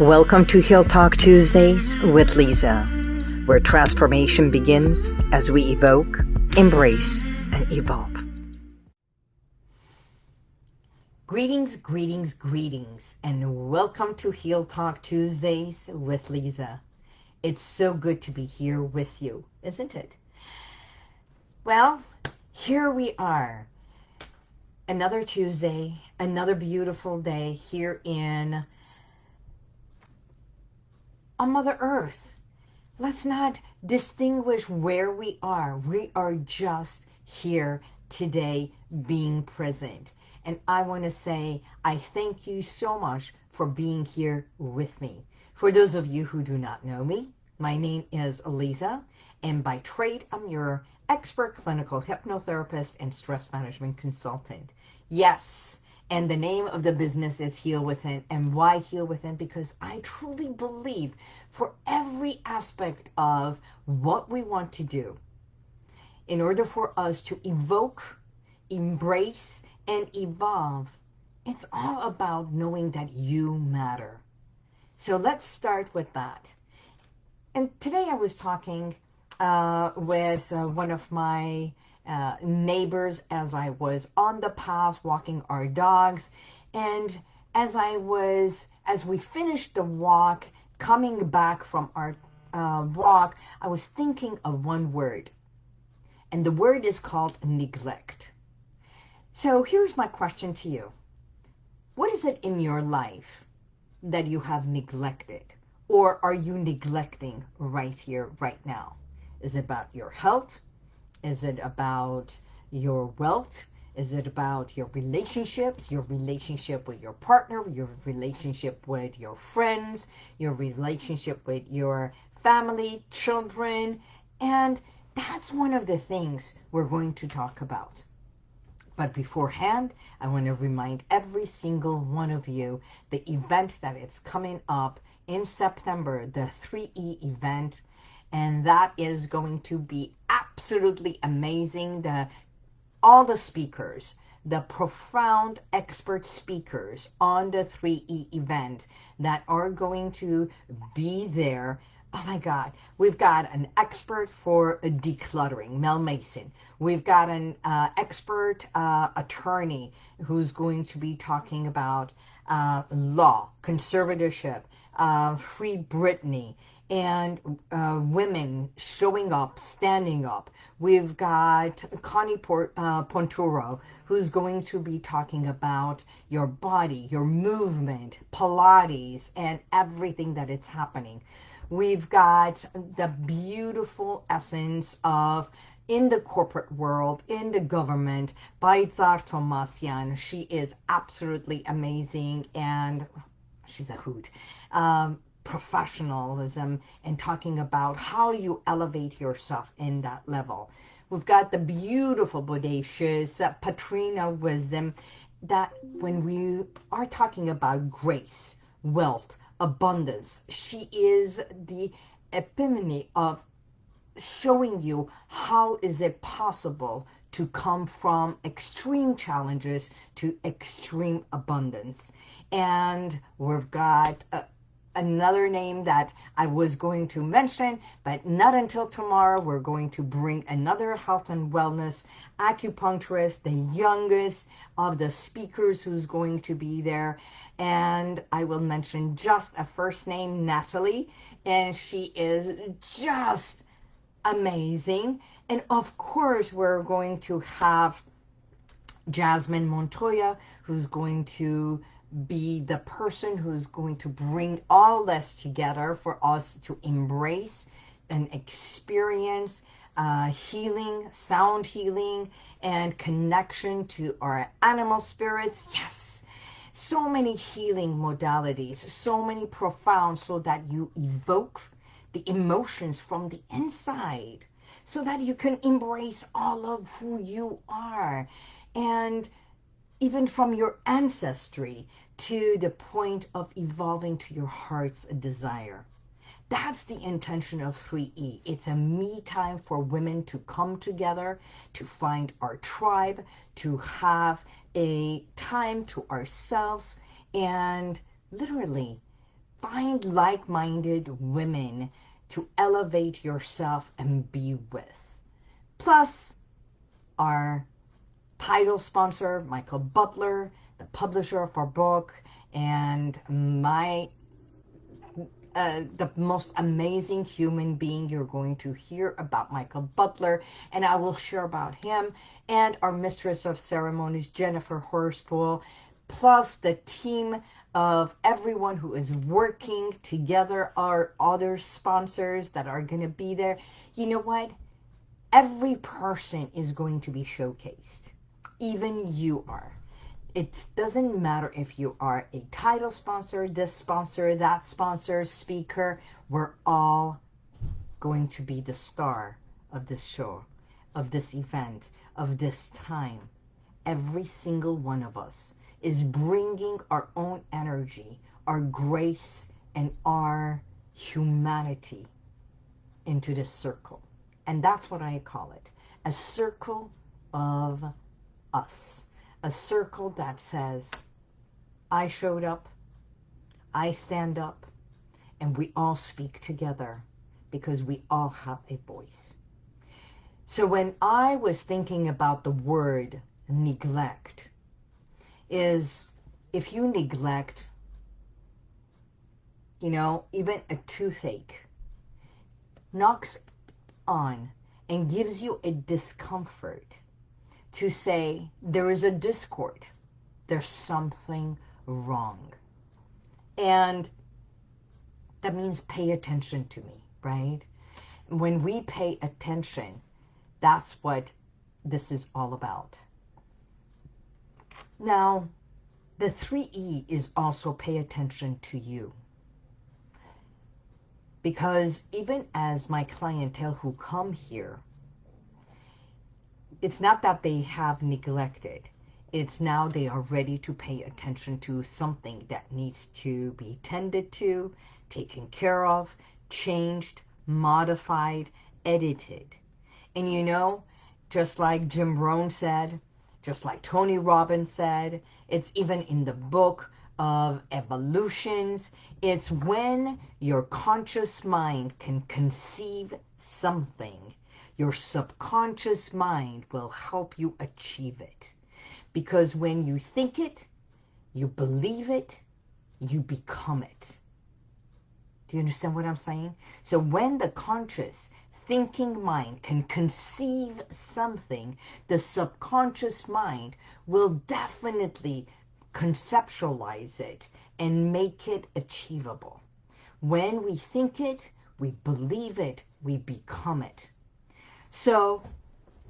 Welcome to Heal Talk Tuesdays with Lisa, where transformation begins as we evoke, embrace, and evolve. Greetings, greetings, greetings, and welcome to Heal Talk Tuesdays with Lisa. It's so good to be here with you, isn't it? Well, here we are. Another Tuesday, another beautiful day here in on Mother Earth. Let's not distinguish where we are. We are just here today being present. And I want to say I thank you so much for being here with me. For those of you who do not know me, my name is Eliza, and by trade, I'm your expert clinical hypnotherapist and stress management consultant. Yes, and the name of the business is Heal Within. And why Heal Within? Because I truly believe for every aspect of what we want to do, in order for us to evoke, embrace, and evolve, it's all about knowing that you matter. So let's start with that. And today I was talking uh, with uh, one of my uh, neighbors as I was on the path walking our dogs. And as I was, as we finished the walk, coming back from our uh, walk, I was thinking of one word. And the word is called neglect. So here's my question to you. What is it in your life that you have neglected? Or are you neglecting right here, right now? Is it about your health? Is it about your wealth? Is it about your relationships, your relationship with your partner, your relationship with your friends, your relationship with your family, children? And that's one of the things we're going to talk about. But beforehand, I want to remind every single one of you the event that is coming up in September, the 3E event, and that is going to be absolutely amazing. The all the speakers, the profound expert speakers on the 3E event that are going to be there. Oh my God, we've got an expert for decluttering, Mel Mason. We've got an uh, expert uh, attorney who's going to be talking about uh, law, conservatorship, uh, Free Britney, and uh, women showing up, standing up. We've got Connie Port, uh, Ponturo, who's going to be talking about your body, your movement, Pilates, and everything that it's happening. We've got the beautiful essence of in the corporate world, in the government, by Tsar Tomasian. She is absolutely amazing and she's a hoot. Um, professionalism and talking about how you elevate yourself in that level. We've got the beautiful, bodacious uh, Patrina Wisdom that when we are talking about grace, wealth, abundance, she is the epitome of showing you how is it possible to come from extreme challenges to extreme abundance. And we've got uh, another name that I was going to mention, but not until tomorrow. We're going to bring another health and wellness acupuncturist, the youngest of the speakers who's going to be there. And I will mention just a first name, Natalie, and she is just amazing. And of course, we're going to have Jasmine Montoya, who's going to be the person who's going to bring all this together for us to embrace and experience uh, healing, sound healing, and connection to our animal spirits. Yes, so many healing modalities, so many profound so that you evoke the emotions from the inside so that you can embrace all of who you are. And even from your ancestry to the point of evolving to your heart's desire. That's the intention of 3E. It's a me time for women to come together, to find our tribe, to have a time to ourselves, and literally find like-minded women to elevate yourself and be with. Plus, our title sponsor, Michael Butler, publisher of our book, and my uh, the most amazing human being you're going to hear about Michael Butler, and I will share about him, and our mistress of ceremonies, Jennifer Horspool, plus the team of everyone who is working together, our other sponsors that are going to be there. You know what? Every person is going to be showcased. Even you are. It doesn't matter if you are a title sponsor, this sponsor, that sponsor, speaker. We're all going to be the star of this show, of this event, of this time. Every single one of us is bringing our own energy, our grace, and our humanity into this circle. And that's what I call it. A circle of us. A circle that says, I showed up, I stand up, and we all speak together because we all have a voice. So when I was thinking about the word neglect, is if you neglect, you know, even a toothache, knocks on and gives you a discomfort to say there is a discord, there's something wrong. And that means pay attention to me, right? When we pay attention, that's what this is all about. Now, the 3E is also pay attention to you. Because even as my clientele who come here, it's not that they have neglected. It's now they are ready to pay attention to something that needs to be tended to, taken care of, changed, modified, edited. And you know, just like Jim Rohn said, just like Tony Robbins said, it's even in the book of evolutions. It's when your conscious mind can conceive something, your subconscious mind will help you achieve it. Because when you think it, you believe it, you become it. Do you understand what I'm saying? So when the conscious thinking mind can conceive something, the subconscious mind will definitely conceptualize it and make it achievable. When we think it, we believe it, we become it. So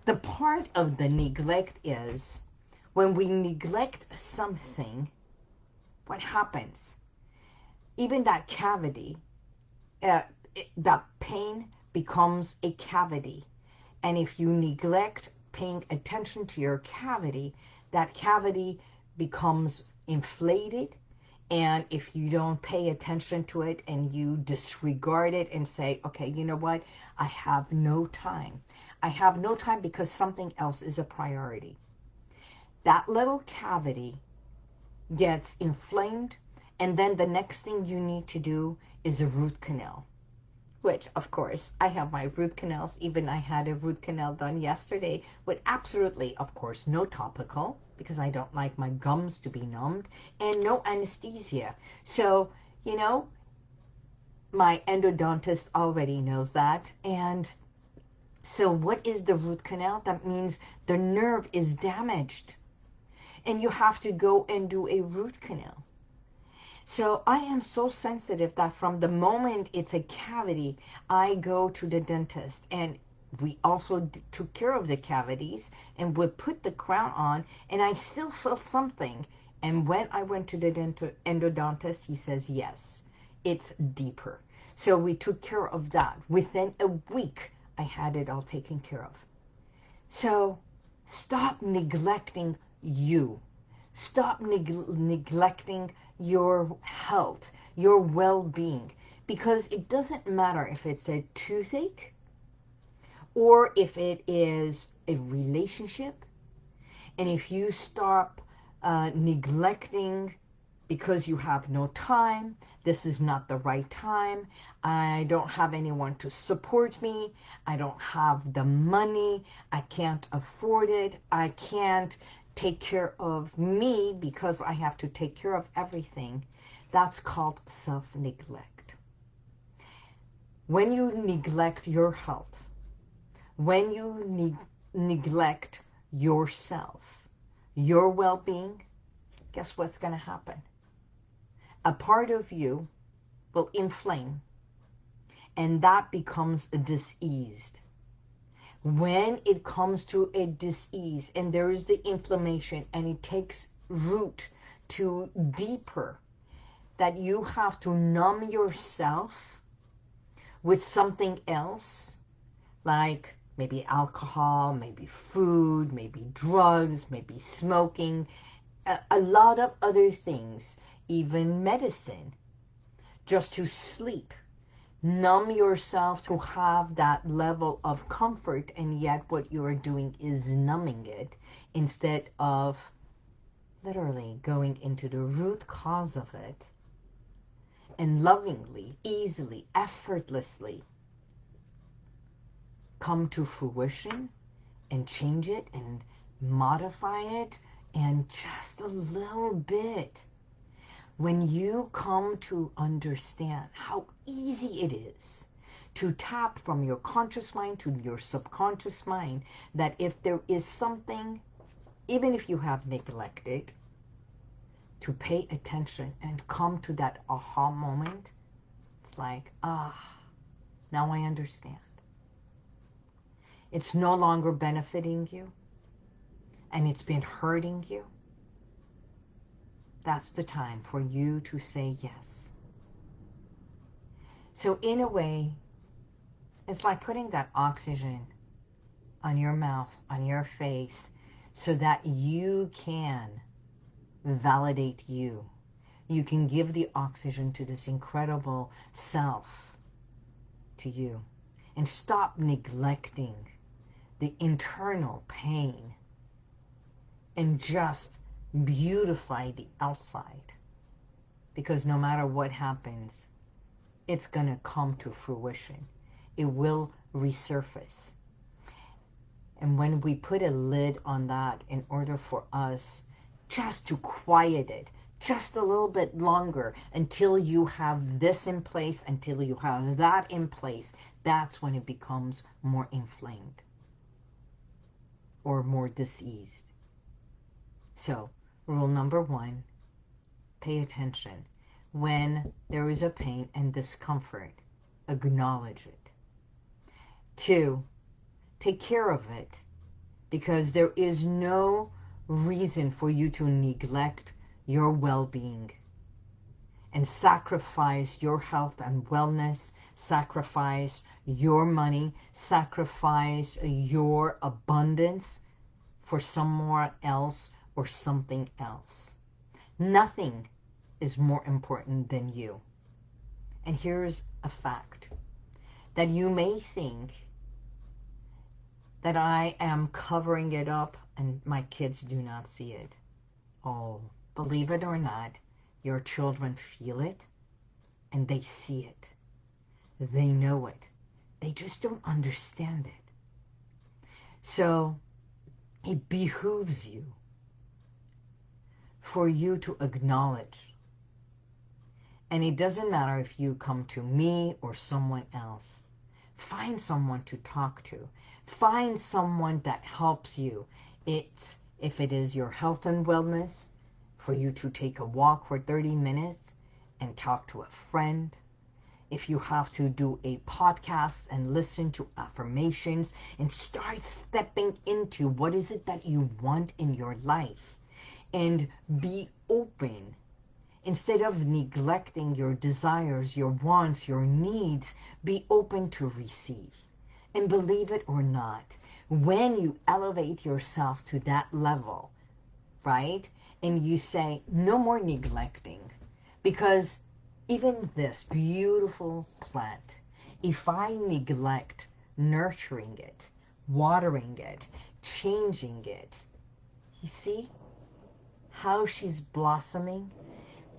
the part of the neglect is when we neglect something, what happens? Even that cavity, uh, that pain becomes a cavity. And if you neglect paying attention to your cavity, that cavity becomes inflated. And if you don't pay attention to it and you disregard it and say, okay, you know what? I have no time. I have no time because something else is a priority. That little cavity gets inflamed and then the next thing you need to do is a root canal which of course I have my root canals. Even I had a root canal done yesterday with absolutely, of course, no topical because I don't like my gums to be numbed and no anesthesia. So, you know, my endodontist already knows that. And so what is the root canal? That means the nerve is damaged and you have to go and do a root canal. So I am so sensitive that from the moment it's a cavity, I go to the dentist and we also took care of the cavities and would put the crown on and I still felt something. And when I went to the endodontist, he says, yes, it's deeper. So we took care of that. Within a week, I had it all taken care of. So stop neglecting you. Stop neg neglecting your health, your well-being, because it doesn't matter if it's a toothache or if it is a relationship. And if you stop uh, neglecting because you have no time. This is not the right time. I don't have anyone to support me. I don't have the money. I can't afford it. I can't take care of me because I have to take care of everything. That's called self-neglect. When you neglect your health, when you ne neglect yourself, your well-being, guess what's going to happen? a part of you will inflame and that becomes diseased. When it comes to a disease and there is the inflammation and it takes root to deeper, that you have to numb yourself with something else, like maybe alcohol, maybe food, maybe drugs, maybe smoking, a, a lot of other things even medicine, just to sleep. Numb yourself to have that level of comfort, and yet what you are doing is numbing it instead of literally going into the root cause of it and lovingly, easily, effortlessly come to fruition and change it and modify it and just a little bit when you come to understand how easy it is to tap from your conscious mind to your subconscious mind, that if there is something, even if you have neglected, to pay attention and come to that aha moment, it's like, ah, now I understand. It's no longer benefiting you, and it's been hurting you that's the time for you to say yes. So in a way, it's like putting that oxygen on your mouth, on your face, so that you can validate you. You can give the oxygen to this incredible self to you and stop neglecting the internal pain and just beautify the outside. Because no matter what happens, it's going to come to fruition. It will resurface. And when we put a lid on that in order for us just to quiet it, just a little bit longer until you have this in place, until you have that in place, that's when it becomes more inflamed or more diseased. So Rule number one, pay attention. When there is a pain and discomfort, acknowledge it. Two, take care of it because there is no reason for you to neglect your well-being and sacrifice your health and wellness, sacrifice your money, sacrifice your abundance for someone else or something else. Nothing is more important than you. And here's a fact. That you may think that I am covering it up and my kids do not see it. Oh, believe it or not, your children feel it and they see it. They know it. They just don't understand it. So it behooves you for you to acknowledge. And it doesn't matter if you come to me or someone else. Find someone to talk to. Find someone that helps you. It's, if it is your health and wellness, for you to take a walk for 30 minutes and talk to a friend. If you have to do a podcast and listen to affirmations and start stepping into what is it that you want in your life and be open. Instead of neglecting your desires, your wants, your needs, be open to receive. And believe it or not, when you elevate yourself to that level, right? And you say, no more neglecting. Because even this beautiful plant, if I neglect nurturing it, watering it, changing it, you see, how she's blossoming,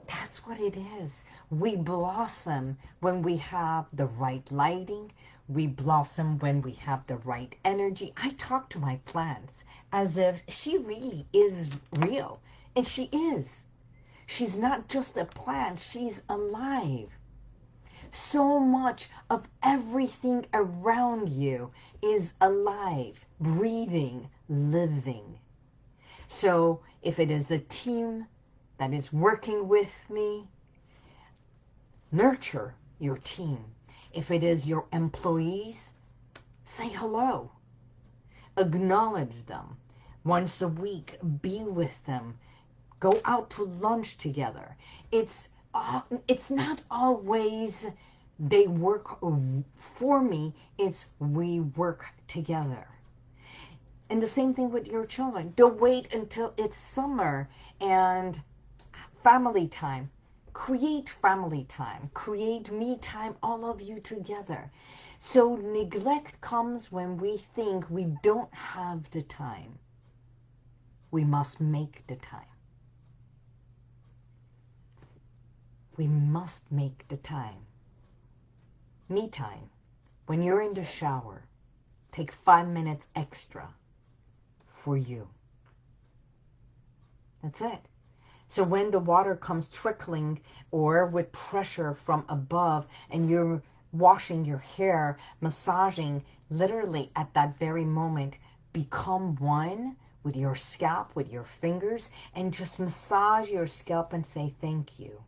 That's what it is. We blossom when we have the right lighting. We blossom when we have the right energy. I talk to my plants as if she really is real. And she is. She's not just a plant, she's alive. So much of everything around you is alive, breathing, living. So if it is a team that is working with me, nurture your team. If it is your employees, say hello. Acknowledge them. Once a week, be with them. Go out to lunch together. It's, uh, it's not always they work for me. It's we work together. And the same thing with your children. Don't wait until it's summer and family time. Create family time. Create me time, all of you together. So neglect comes when we think we don't have the time. We must make the time. We must make the time. Me time. When you're in the shower, take five minutes extra for you. That's it. So when the water comes trickling or with pressure from above and you're washing your hair, massaging, literally at that very moment, become one with your scalp, with your fingers, and just massage your scalp and say thank you.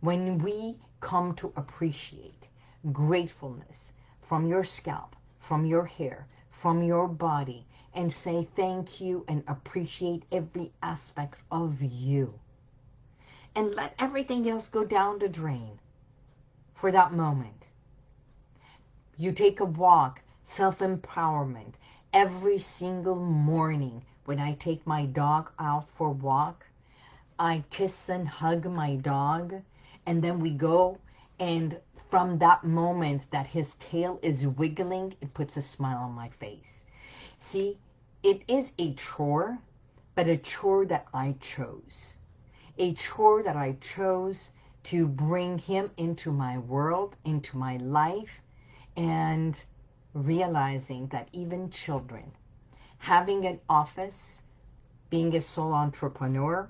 When we come to appreciate gratefulness from your scalp, from your hair, from your body, and say thank you and appreciate every aspect of you. And let everything else go down the drain for that moment. You take a walk, self-empowerment. Every single morning when I take my dog out for a walk, I kiss and hug my dog, and then we go, and from that moment that his tail is wiggling, it puts a smile on my face. See, it is a chore, but a chore that I chose. A chore that I chose to bring him into my world, into my life, and realizing that even children, having an office, being a sole entrepreneur,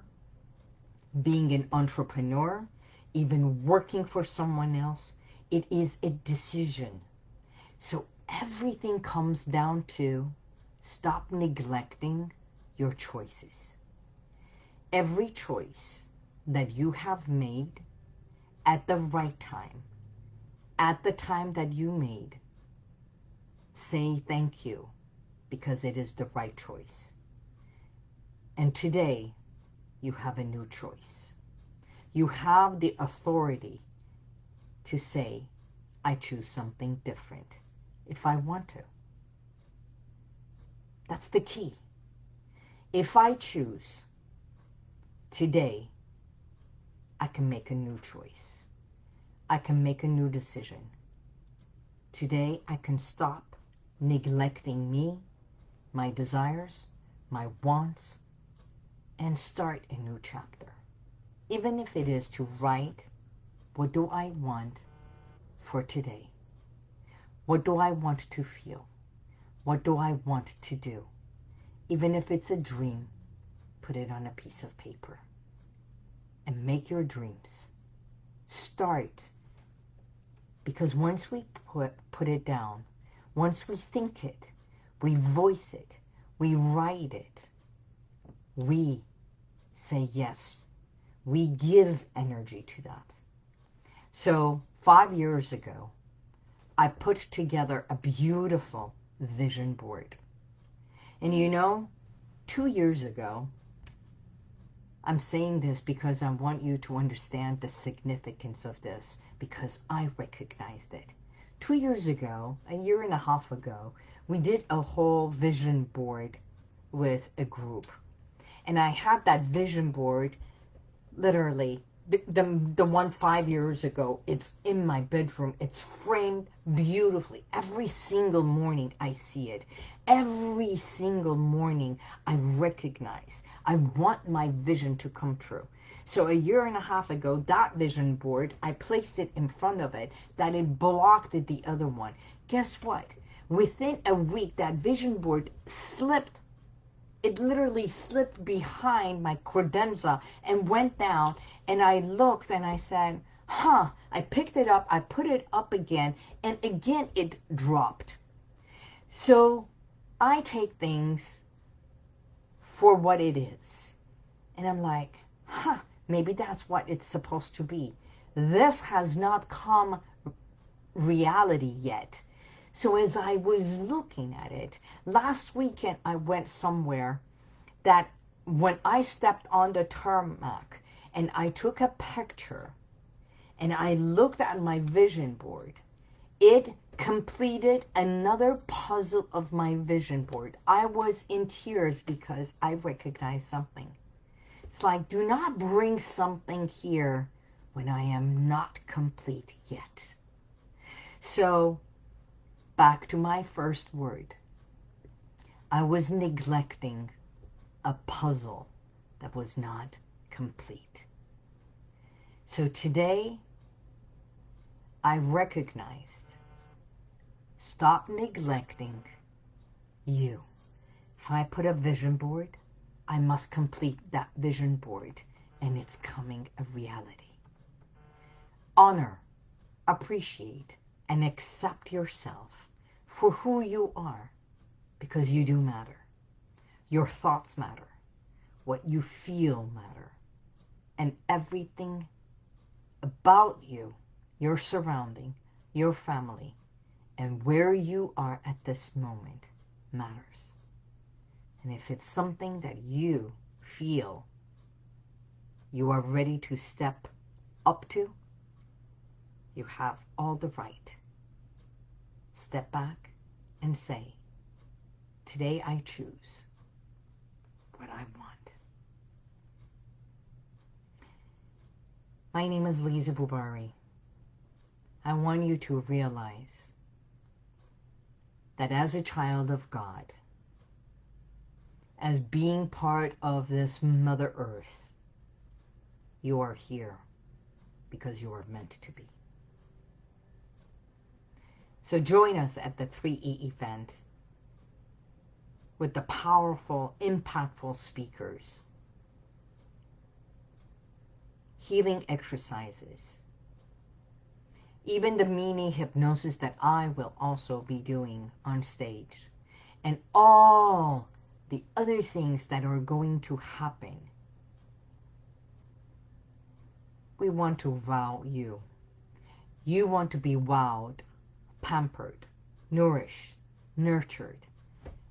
being an entrepreneur, even working for someone else, it is a decision. So everything comes down to Stop neglecting your choices. Every choice that you have made at the right time, at the time that you made, say thank you because it is the right choice. And today, you have a new choice. You have the authority to say, I choose something different if I want to. That's the key. If I choose today, I can make a new choice. I can make a new decision. Today, I can stop neglecting me, my desires, my wants, and start a new chapter. Even if it is to write, what do I want for today? What do I want to feel? What do I want to do? Even if it's a dream, put it on a piece of paper and make your dreams. Start. Because once we put, put it down, once we think it, we voice it, we write it, we say yes. We give energy to that. So five years ago, I put together a beautiful vision board. And you know, two years ago, I'm saying this because I want you to understand the significance of this because I recognized it. Two years ago, a year and a half ago, we did a whole vision board with a group. And I had that vision board literally the, the, one five years ago, it's in my bedroom. It's framed beautifully. Every single morning I see it. Every single morning I recognize. I want my vision to come true. So a year and a half ago, that vision board, I placed it in front of it, that it blocked the other one. Guess what? Within a week, that vision board slipped it literally slipped behind my credenza and went down and I looked and I said, huh, I picked it up, I put it up again, and again it dropped. So I take things for what it is. And I'm like, huh, maybe that's what it's supposed to be. This has not come reality yet. So as I was looking at it, last weekend I went somewhere that when I stepped on the tarmac and I took a picture and I looked at my vision board, it completed another puzzle of my vision board. I was in tears because I recognized something. It's like, do not bring something here when I am not complete yet. So back to my first word. I was neglecting a puzzle that was not complete. So today, I recognized, stop neglecting you. If I put a vision board, I must complete that vision board and it's coming a reality. Honor, appreciate, and accept yourself for who you are because you do matter. Your thoughts matter. What you feel matter. And everything about you, your surrounding, your family, and where you are at this moment matters. And if it's something that you feel you are ready to step up to, you have all the right step back and say, today I choose what I want. My name is Lisa Bubari. I want you to realize that as a child of God, as being part of this Mother Earth, you are here because you are meant to be. So join us at the 3E event with the powerful, impactful speakers, healing exercises, even the mini hypnosis that I will also be doing on stage, and all the other things that are going to happen. We want to wow you. You want to be wowed pampered, nourished, nurtured,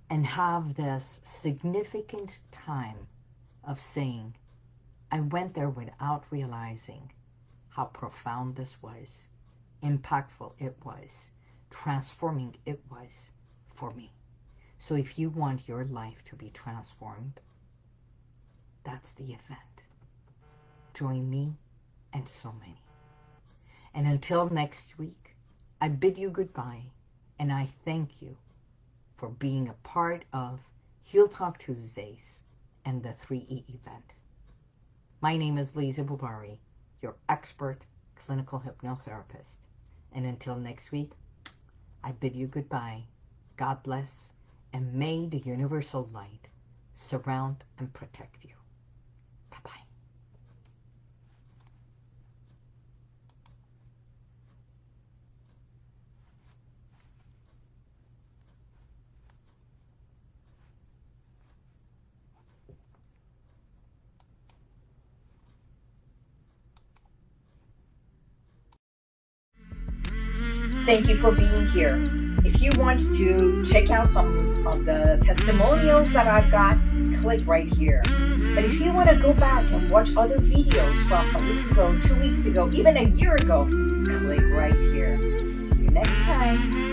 and have this significant time of saying, I went there without realizing how profound this was, impactful it was, transforming it was for me. So if you want your life to be transformed, that's the event. Join me and so many. And until next week, I bid you goodbye and I thank you for being a part of Heal Talk Tuesdays and the 3E event. My name is Lisa Bubari, your expert clinical hypnotherapist. And until next week, I bid you goodbye. God bless, and may the universal light surround and protect you. Thank you for being here. If you want to check out some of the testimonials that I've got, click right here. But if you want to go back and watch other videos from a week ago, two weeks ago, even a year ago, click right here. See you next time.